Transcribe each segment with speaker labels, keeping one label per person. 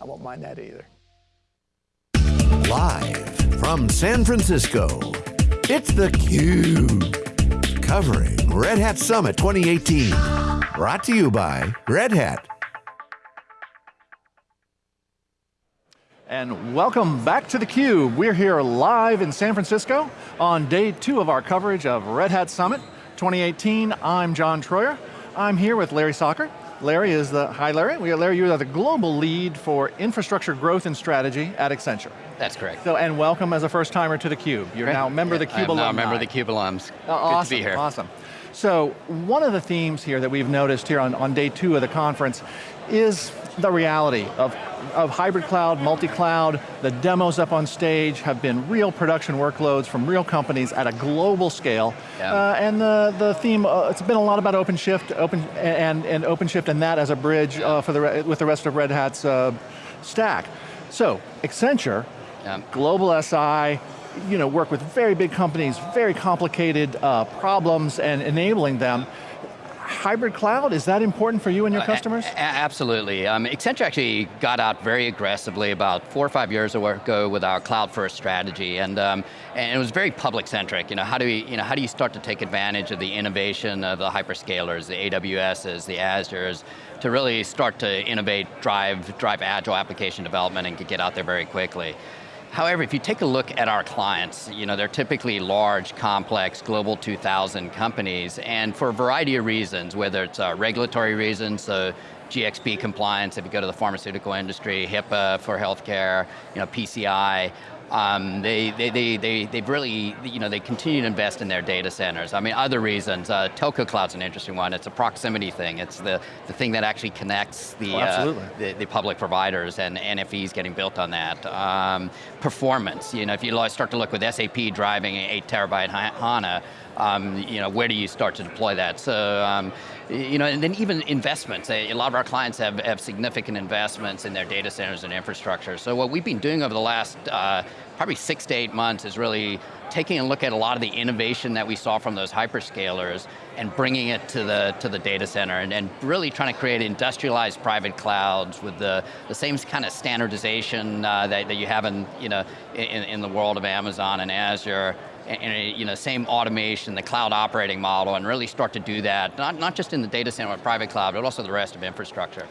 Speaker 1: I won't mind that either.
Speaker 2: Live from San Francisco, it's theCUBE. Covering Red Hat Summit 2018. Brought to you by Red Hat.
Speaker 3: And welcome back to theCUBE. We're here live in San Francisco on day two of our coverage of Red Hat Summit 2018. I'm John Troyer. I'm here with Larry Socher. Larry is the, hi Larry, we are Larry, you are the global lead for infrastructure growth and strategy at Accenture.
Speaker 4: That's correct.
Speaker 3: So, and welcome as a first timer to theCUBE. You're now a member of the CUBE
Speaker 4: I'm
Speaker 3: alumni.
Speaker 4: now a member of the CUBE alums.
Speaker 3: Uh, awesome,
Speaker 4: Good to be here.
Speaker 3: Awesome. So, one of the themes here that we've noticed here on, on day two of the conference is the reality of, of hybrid cloud, multi-cloud, the demos up on stage have been real production workloads from real companies at a global scale.
Speaker 4: Yeah.
Speaker 3: Uh, and the, the theme, uh, it's been a lot about OpenShift open, and, and OpenShift and that as a bridge uh, for the, with the rest of Red Hat's uh, stack. So, Accenture,
Speaker 4: Yeah.
Speaker 3: global SI, you know, work with very big companies, very complicated uh, problems and enabling them. Hybrid cloud, is that important for you and your
Speaker 4: Uh,
Speaker 3: customers?
Speaker 4: absolutely. Um, Accenture actually got out very aggressively about four or five years ago with our cloud first strategy, and um, and it was very public centric. You know, how do we, you know, how do you start to take advantage of the innovation of the hyperscalers, the AWSs, the Azures, to really start to innovate, drive, drive agile application development, and get out there very quickly. However, if you take a look at our clients, you know, they're typically large, complex, global 2000 companies, and for a variety of reasons, whether it's uh, regulatory reasons, so GXP compliance, if you go to the pharmaceutical industry, HIPAA for healthcare, you know, PCI, um, they, they, they, they, they've really, you know, they continue to invest in their data centers. I mean, other reasons, uh, telco cloud's an interesting one. It's a proximity thing. It's the, the thing that actually connects the,
Speaker 3: Oh,
Speaker 4: uh, the, the public providers and NFVs getting built on that. Um, performance, you know, if you start to look with SAP driving an eight terabyte HANA, um, you know, where do you start to deploy that? So, um, you know, and then even investments. A lot of our clients have, have significant investments in their data centers and infrastructure. So what we've been doing over the last uh, probably six to eight months is really taking a look at a lot of the innovation that we saw from those hyperscalers and bringing it to the, to the data center and, and really trying to create industrialized private clouds with the, the same kind of standardization uh, that, that you have in, you know, in, in the world of Amazon and Azure and, you know, same automation, the cloud operating model, and really start to do that, not, not just in the data center or private cloud, but also the rest of infrastructure.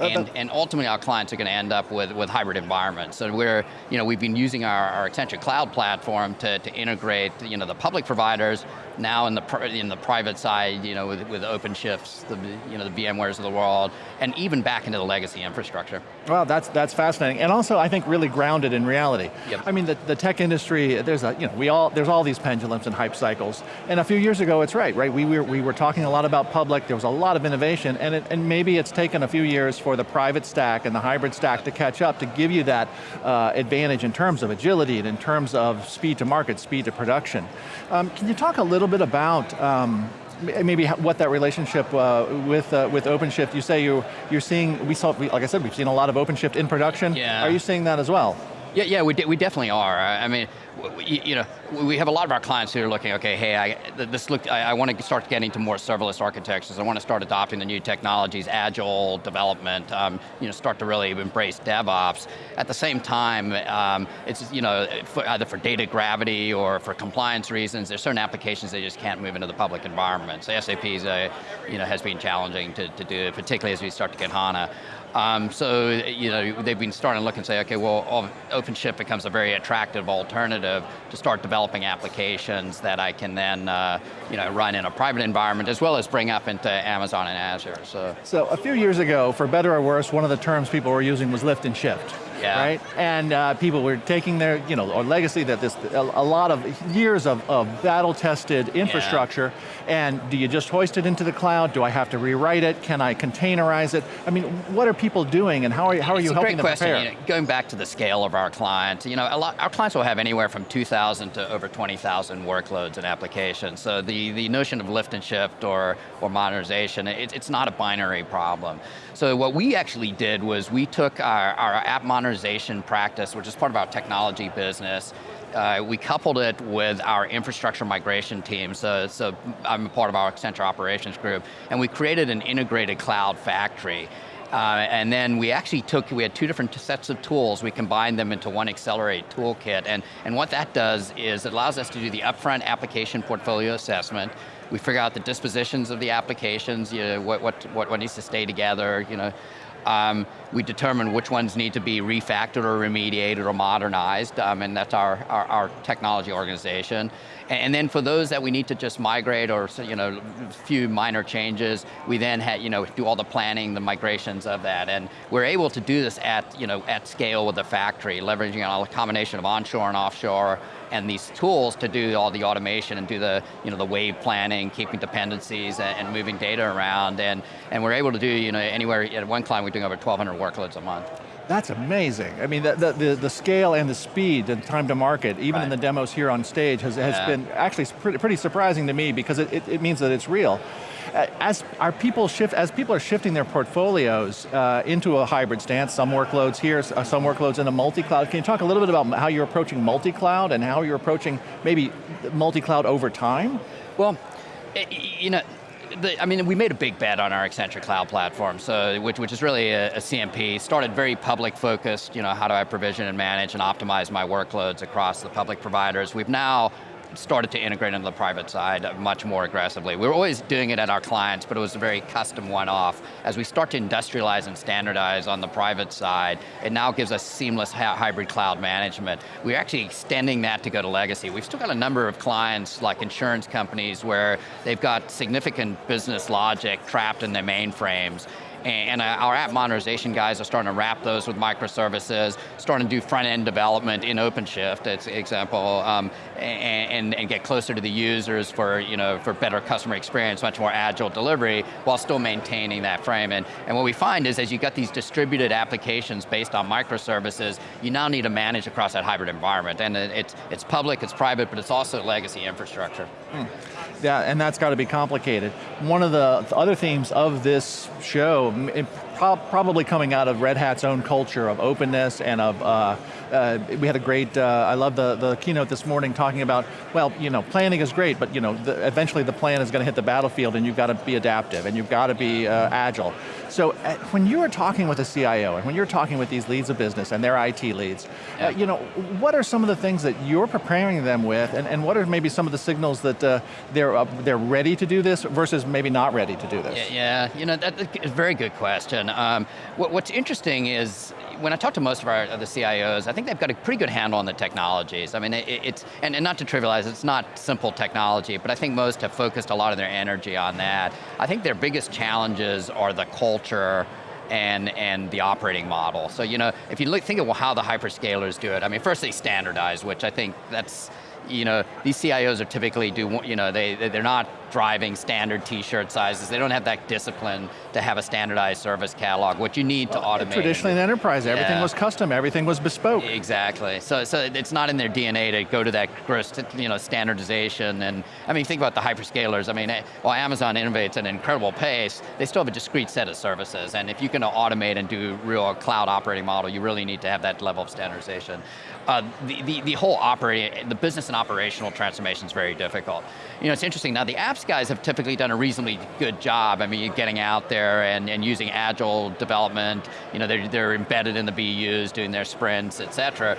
Speaker 3: Uh,
Speaker 4: And, and ultimately our clients are going to end up with, with hybrid environments. So we're, you know, we've been using our, our Accenture Cloud platform to, to integrate, you know, the public providers, now in the, in the private side, you know, with, with OpenShifts, the, you know, the VMwares of the world, and even back into the legacy infrastructure.
Speaker 3: Well, that's, that's fascinating. And also, I think really grounded in reality.
Speaker 4: Yep.
Speaker 3: I mean, the, the tech industry, there's a, you know, we all, there's all these pendulums and hype cycles. And a few years ago, it's right, right? We were, we were talking a lot about public, there was a lot of innovation, and, it, and maybe it's taken a few years for the private stack and the hybrid stack to catch up to give you that uh, advantage in terms of agility and in terms of speed to market, speed to production. Um, can you talk a little bit about um, maybe what that relationship uh, with uh, with OpenShift, you say you, you're seeing, we saw, like I said, we've seen a lot of OpenShift in production.
Speaker 4: Yeah.
Speaker 3: Are you seeing that as well?
Speaker 4: Yeah, yeah, we, de we definitely are. I mean, w- w- you know, we have a lot of our clients who are looking, okay, hey, I, this look, I, I want to start getting to more serverless architectures. I want to start adopting the new technologies, agile development, um, you know, start to really embrace DevOps. At the same time, um, it's, you know, for, either for data gravity or for compliance reasons, there's certain applications they just can't move into the public environment. So SAP is a, you know, has been challenging to, to do, particularly as we start to get HANA. Um, so, you know, they've been starting to look and say, okay, well, OpenShift becomes a very attractive alternative to start developing applications that I can then, uh, you know, run in a private environment as well as bring up into Amazon and Azure, so.
Speaker 3: So a few years ago, for better or worse, one of the terms people were using was lift and shift.
Speaker 4: Yeah.
Speaker 3: Right? And uh, people were taking their, you know, or legacy that this, a, a lot of years of, of battle-tested infrastructure, and do you just hoist it into the cloud? Do I have to rewrite it? Can I containerize it? I mean, what are people doing and how are, how are
Speaker 4: It's
Speaker 3: you helping
Speaker 4: great
Speaker 3: them
Speaker 4: question.
Speaker 3: prepare?
Speaker 4: You know, going back to the scale of our clients, you know, a lot, our clients will have anywhere from 2,000 to over 20,000 workloads and applications. So the, the notion of lift and shift or, or modernization, it, it's not a binary problem. So what we actually did was we took our, our app modernization practice, which is part of our technology business, uh, we coupled it with our infrastructure migration team, so, so I'm part of our Accenture operations group, and we created an integrated cloud factory. Uh, and then we actually took, we had two different sets of tools, we combined them into one Accelerate toolkit, and, and what that does is it allows us to do the upfront application portfolio assessment, we figure out the dispositions of the applications, you know, what, what, what needs to stay together, you know, um, we determine which ones need to be refactored or remediated or modernized, um, and that's our, our, our, technology organization. And, then for those that we need to just migrate or you know, few minor changes, we then had, you know, do all the planning, the migrations of that. And we're able to do this at, you know, at scale with the factory, leveraging a combination of onshore and offshore, and these tools to do all the automation and do the, you know, the wave planning, keeping dependencies and, and moving data around. And, and we're able to do you know, anywhere, at one client we're doing over 1,200 workloads a month.
Speaker 3: That's amazing. I mean, the, the, the, scale and the speed and time to market, even right. in the demos here on stage, has, has yeah. been actually pretty, pretty surprising to me because it, it, it means that it's real. As our people shift, as people are shifting their portfolios uh, into a hybrid stance, some workloads here, uh, some workloads in a multi-cloud, can you talk a little bit about how you're approaching multi-cloud and how you're approaching maybe multi-cloud over time?
Speaker 4: Well, you know, the, I mean, we made a big bet on our Accenture Cloud Platform, so which, which is really a, a, CMP. Started very public focused, you know, how do I provision and manage and optimize my workloads across the public providers. We've now started to integrate into the private side much more aggressively. We were always doing it at our clients, but it was a very custom one-off. As we start to industrialize and standardize on the private side, it now gives us seamless hybrid cloud management. We're actually extending that to go to legacy. We've still got a number of clients, like insurance companies, where they've got significant business logic trapped in their mainframes, and our app modernization guys are starting to wrap those with microservices, starting to do front-end development in OpenShift, as example, um, and, and, get closer to the users for, you know, for better customer experience, much more agile delivery, while still maintaining that frame. And, and what we find is as you got these distributed applications based on microservices, you now need to manage across that hybrid environment. And it's, it's public, it's private, but it's also legacy infrastructure. Hmm.
Speaker 3: Yeah, and that's got to be complicated. One of the other themes of this show, probably coming out of Red Hat's own culture of openness and of, uh, uh, we had a great, uh, I love the, the keynote this morning talking about, well, you know, planning is great, but you know, the, eventually the plan is going to hit the battlefield and you've got to be adaptive and you've got to be uh, agile. So uh, when you are talking with a CIO and when you're talking with these leads of business and their IT leads, yeah. you know, what are some of the things that you're preparing them with and, and what are maybe some of the signals that they're, they're ready to do this versus maybe not ready to do this?
Speaker 4: Yeah, yeah. you know, that's a very good question. Um, what, what's interesting is, when I talk to most of our the CIOs, I think they've got a pretty good handle on the technologies. I mean, it, it's, and, and, not to trivialize, it's not simple technology, but I think most have focused a lot of their energy on that. I think their biggest challenges are the culture and, and the operating model. So, you know, if you look, think of how the hyperscalers do it, I mean, first they standardize, which I think that's, you know, these CIOs are typically do, you know, they, they're not driving standard t-shirt sizes. They don't have that discipline to have a standardized service catalog, what you need well, to automate.
Speaker 3: Traditionally in enterprise, yeah. everything was custom, everything was bespoke.
Speaker 4: Exactly, so, so it's not in their DNA to go to that gross, you know, standardization, and I mean, think about the hyperscalers, I mean, eh, while Amazon innovates at an incredible pace, they still have a discrete set of services, and if you can automate and do real cloud operating model, you really need to have that level of standardization. Uh, the, the, the whole operating, the business and operational transformation is very difficult. You know, it's interesting, now the apps guys have typically done a reasonably good job. I mean, getting out there and, and using agile development, you know, they're, they're embedded in the BUs, doing their sprints, et cetera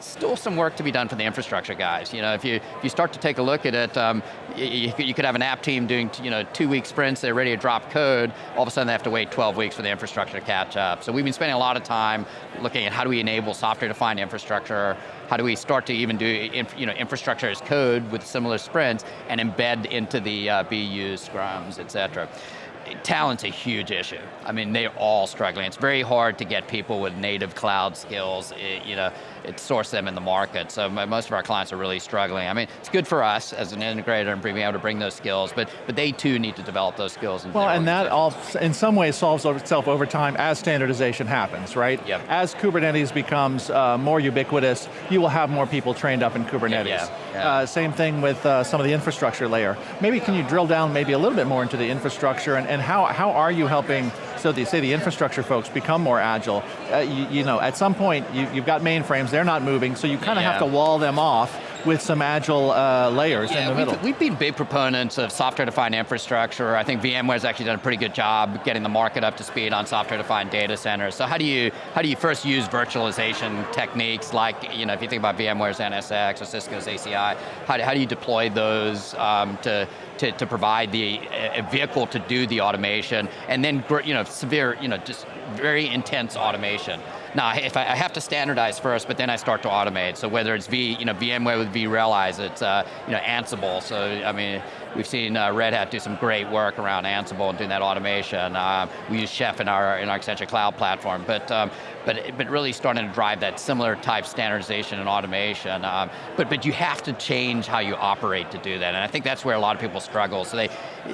Speaker 4: still some work to be done for the infrastructure guys. You know, if you, if you start to take a look at it, um, you, you, could have an app team doing you know, two week sprints, they're ready to drop code, all of a sudden they have to wait 12 weeks for the infrastructure to catch up. So we've been spending a lot of time looking at how do we enable software-defined infrastructure, how do we start to even do you know, infrastructure as code with similar sprints and embed into the uh, BUs, scrums, et cetera talent's a huge issue. I mean, they're all struggling. It's very hard to get people with native cloud skills, it, you know, it source them in the market. So most of our clients are really struggling. I mean, it's good for us as an integrator and being able to bring those skills, but, but they too need to develop those skills.
Speaker 3: Well, and that all, in some ways solves itself over time as standardization happens, right?
Speaker 4: Yep.
Speaker 3: As Kubernetes becomes uh, more ubiquitous, you will have more people trained up in Kubernetes. Yeah, yeah, Uh, same thing with uh, some of the infrastructure layer. Maybe can you drill down maybe a little bit more into the infrastructure and, and how, how are you helping so they say the infrastructure folks become more agile. Uh, you, you, know, at some point, you, have got mainframes, they're not moving, so you kind of yeah. have to wall them off with some agile uh, layers
Speaker 4: yeah,
Speaker 3: in the
Speaker 4: we've,
Speaker 3: middle.
Speaker 4: We've been big proponents of software-defined infrastructure. I think VMware's actually done a pretty good job getting the market up to speed on software-defined data centers. So how do you how do you first use virtualization techniques like, you know, if you think about VMware's NSX or Cisco's ACI, how do, how do you deploy those um, to, to, to, provide the a vehicle to do the automation, and then you know, severe, you know, just very intense automation. Now, if I, I, have to standardize first, but then I start to automate. So whether it's V, you know, VMware with vRealize, it's uh, you know Ansible. So I mean, we've seen uh, Red Hat do some great work around Ansible and doing that automation. Uh, we use Chef in our in our Accenture Cloud platform, but um, but but really starting to drive that similar type standardization and automation. Um, but but you have to change how you operate to do that, and I think that's where a lot of people struggle. So they,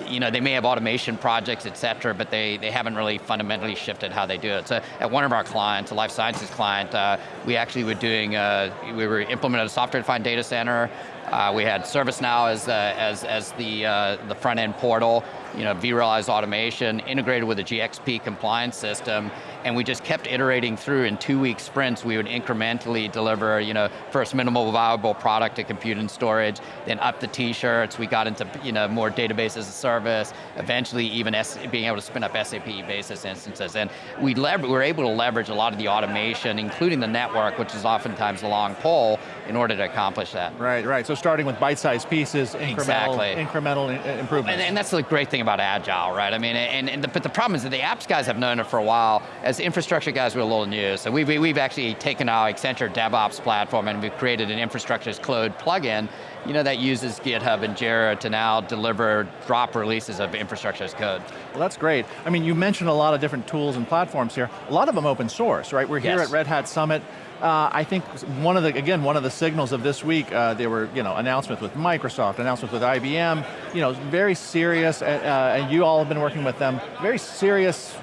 Speaker 4: you know, they may have automation projects, et cetera, but they they haven't really fundamentally shifted how they do it. So at one of our clients, a life sciences client, uh, we actually were doing, uh, we were implementing a software-defined data center. Uh, we had ServiceNow as, uh, as, as the, uh, the front end portal, you know, vRealize automation, integrated with a GXP compliance system, and we just kept iterating through in two week sprints, we would incrementally deliver, you know, first minimal viable product to compute and storage, then up the t-shirts, we got into, you know, more database as a service, eventually even S being able to spin up SAP basis instances, and we, we were able to leverage a lot of the automation, including the network, which is oftentimes the long pole, in order to accomplish that.
Speaker 3: Right, right, so starting with bite-sized pieces, incremental, exactly. incremental uh, improvements.
Speaker 4: And, and, that's the great thing about Agile, right? I mean, and, and the, but the problem is that the apps guys have known it for a while, as infrastructure guys, we're a little new, so we've, we've actually taken our Accenture DevOps platform and we've created an infrastructure as code plugin you know, that uses GitHub and Jira to now deliver drop releases of infrastructure as code.
Speaker 3: Well, that's great. I mean, you mentioned a lot of different tools and platforms here. A lot of them open source, right? We're here yes. at Red Hat Summit. Uh, I think one of the, again, one of the signals of this week, uh, there were, you know, announcements with Microsoft, announcements with IBM, you know, very serious, uh, and you all have been working with them, very serious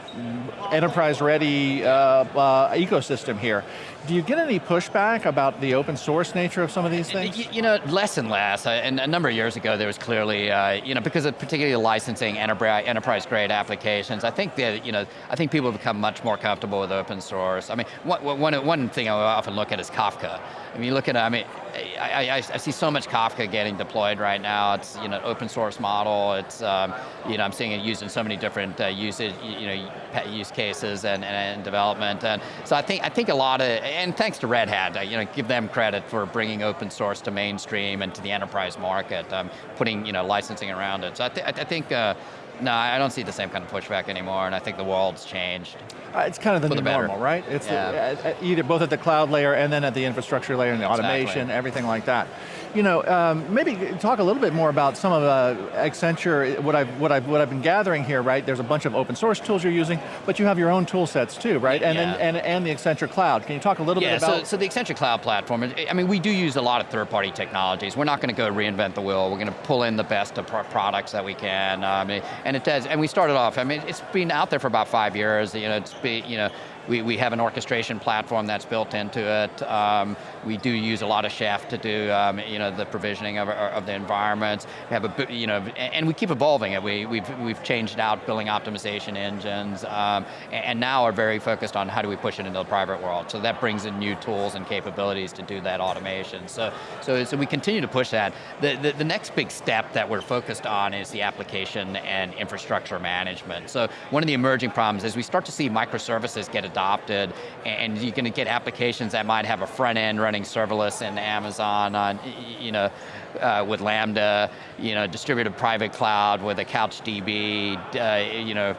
Speaker 3: enterprise-ready uh, uh, ecosystem here. Do you get any pushback about the open source nature of some of these things?
Speaker 4: You, know, less and less. And a number of years ago, there was clearly, uh, you know, because of particularly licensing enterprise-grade applications, I think that, you know, I think people have become much more comfortable with open source. I mean, one, one, one thing I often look at is Kafka. I mean, you look at, I mean, I, I, I, see so much Kafka getting deployed right now. It's you know open source model. It's um, you know I'm seeing it used in so many different uh, usage you know use cases and, and, development. And so I think I think a lot of and thanks to Red Hat, uh, you know give them credit for bringing open source to mainstream and to the enterprise market, um, putting you know licensing around it. So I, th I think. Uh, no, I don't see the same kind of pushback anymore, and I think the world's changed.
Speaker 3: Uh, it's kind of the new the normal, right? It's yeah. the, uh, either both at the cloud layer and then at the infrastructure layer and the exactly. automation, everything like that. You know, um, maybe talk a little bit more about some of uh, Accenture, what I've, what, I've, what I've been gathering here, right? There's a bunch of open source tools you're using, but you have your own tool sets too, right? And, yeah. and, and the Accenture Cloud. Can you talk a little
Speaker 4: yeah,
Speaker 3: bit about?
Speaker 4: So, so the Accenture Cloud platform, I mean, we do use a lot of third-party technologies. We're not going to go reinvent the wheel. We're going to pull in the best of products that we can. Um, and it does, and we started off, I mean, it's been out there for about five years. You know, it's been, you know, we, we have an orchestration platform that's built into it. Um, we do use a lot of Chef to do um, you know, the provisioning of, of the environments. We have a, you know, and we keep evolving it. We, we've, we've changed out billing optimization engines, um, and now are very focused on how do we push it into the private world. So that brings in new tools and capabilities to do that automation. So, so, so we continue to push that. The, the, the next big step that we're focused on is the application and infrastructure management. So one of the emerging problems is we start to see microservices get adopted, and you're going to get applications that might have a front end running serverless in Amazon on, you know, uh, with Lambda, you know, distributed private cloud with a CouchDB, uh, you know,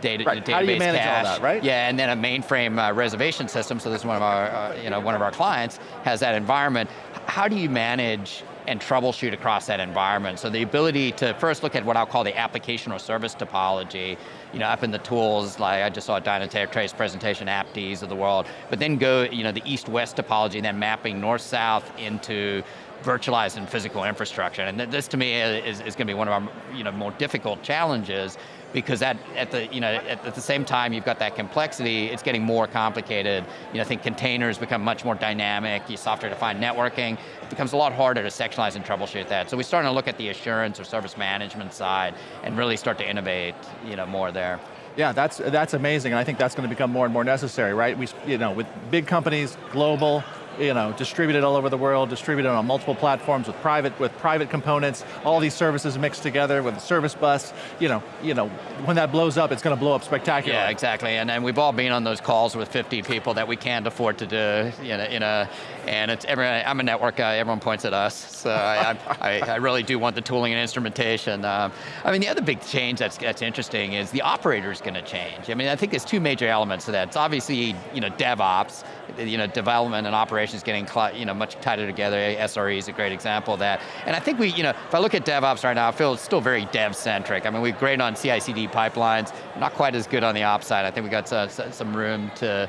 Speaker 4: data,
Speaker 3: right.
Speaker 4: database
Speaker 3: How do you manage
Speaker 4: cache.
Speaker 3: all that, right?
Speaker 4: Yeah, and then a mainframe uh, reservation system, so this is one of our, uh, you know, one of our clients has that environment. How do you manage and troubleshoot across that environment. So the ability to first look at what I'll call the application or service topology, you know, up in the tools, like I just saw Dynatrace presentation, AppDs of the world, but then go, you know, the east-west topology, and then mapping north-south into virtualized and physical infrastructure. And this to me is, is going to be one of our you know, more difficult challenges because at, at, the, you know, at, at, the same time you've got that complexity, it's getting more complicated. You know, I think containers become much more dynamic, You software-defined networking, it becomes a lot harder to sectionalize and troubleshoot that. So we're starting to look at the assurance or service management side and really start to innovate you know, more there.
Speaker 3: Yeah, that's, that's amazing, and I think that's going to become more and more necessary, right? We, you know, with big companies, global, you know, distributed all over the world, distributed on multiple platforms with private, with private components, all these services mixed together with a service bus. You know, you know, when that blows up, it's going to blow up spectacularly.
Speaker 4: Yeah, exactly, and, and we've all been on those calls with 50 people that we can't afford to do, you know, in a, and it's, every, I'm a network guy, everyone points at us, so I, I, I, really do want the tooling and instrumentation. Um, I mean, the other big change that's, that's interesting is the operator's going to change. I mean, I think there's two major elements to that. It's obviously, you know, DevOps, you know, development and operations getting, you know, much tighter together. SRE is a great example of that. And I think we, you know, if I look at DevOps right now, I feel it's still very dev-centric. I mean, we're great on CI/CD pipelines, not quite as good on the ops side. I think we got some, some room to,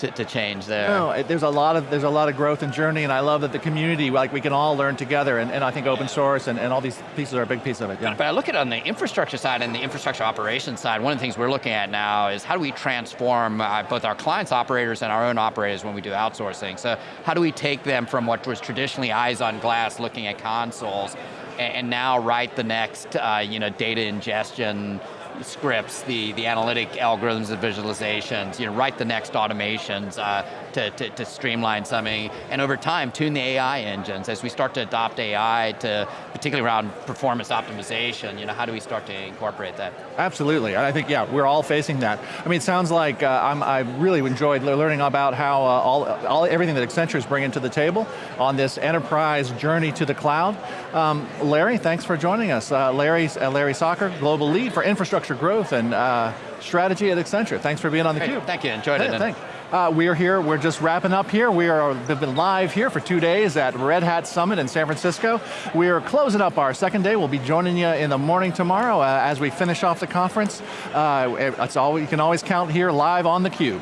Speaker 4: to, to, change there.
Speaker 3: No, there's a lot of there's a lot of growth and journey, and I love that the community, like we can all learn together, and, and I think open source and, and all these pieces are a big piece of it. Yeah.
Speaker 4: But I look at it on the infrastructure side and the infrastructure operations side. One of the things we're looking at now is how do we transform uh, both our clients' operators and our own operators when we do outsourcing. So how do we take them from what was traditionally eyes on glass, looking at consoles, and, and now write the next, uh, you know, data ingestion scripts, the, the analytic algorithms and visualizations, you know, write the next automations uh, to, to, to, streamline something, and over time, tune the AI engines. As we start to adopt AI to, particularly around performance optimization, you know, how do we start to incorporate that?
Speaker 3: Absolutely, I think, yeah, we're all facing that. I mean, it sounds like uh, I really enjoyed learning about how uh, all, all, everything that Accenture is bringing to the table on this enterprise journey to the cloud. Um, Larry, thanks for joining us. Uh, Larry, uh, Larry Socher, Global Lead for Infrastructure Growth and uh, Strategy at Accenture. Thanks for being on theCUBE.
Speaker 4: Thank you, enjoyed it.
Speaker 3: Thanks. Uh, we are here, we're just wrapping up here. We are have been live here for two days at Red Hat Summit in San Francisco. We are closing up our second day. We'll be joining you in the morning tomorrow uh, as we finish off the conference. Uh, it's all, you can always count here live on theCUBE.